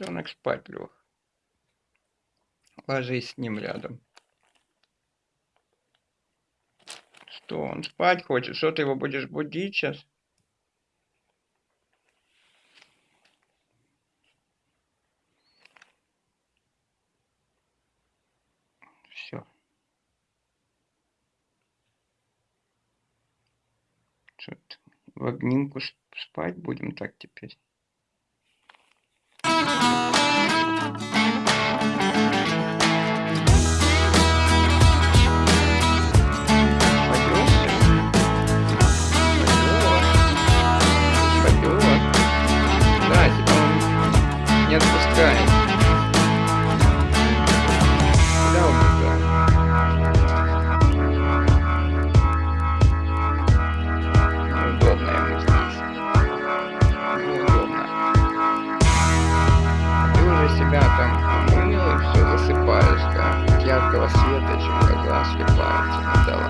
Ребенок спать лег. Ложись с ним рядом. Что, он спать хочет? Что ты его будешь будить сейчас? Все. Что-то в обнимку спать будем так теперь. Не отпускает. Куда убегает? Неудобно ему здесь. Неудобно. Ты уже себя там умыл и все засыпаешь, да? Яркого света еще глаза слепаются. Ну давай,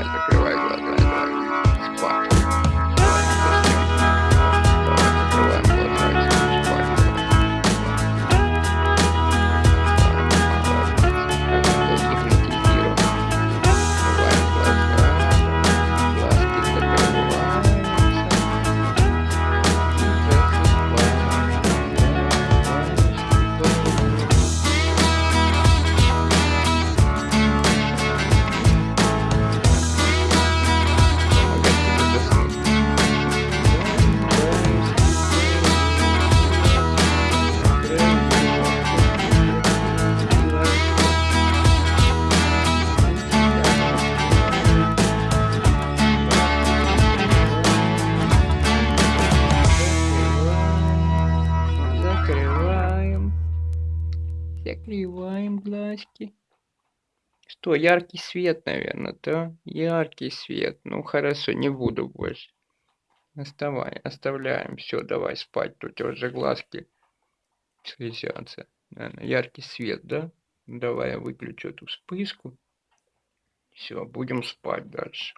Закрываем глазки. Что, яркий свет, наверное, да? Яркий свет. Ну, хорошо, не буду больше. Оставай, оставляем. Все, давай спать. Тут уже глазки слезятся. Наверное, яркий свет, да? Давай я выключу эту вспышку. Все, будем спать дальше.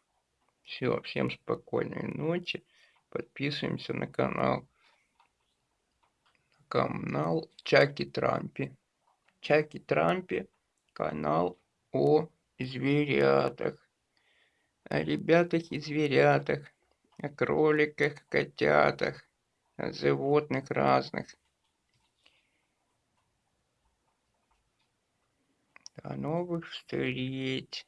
Все, всем спокойной ночи. Подписываемся на канал. Канал Чаки Трампи. Чаки Трампе канал о зверятах, о ребятах и зверятах, о кроликах, котятах, о животных разных. До новых встреч!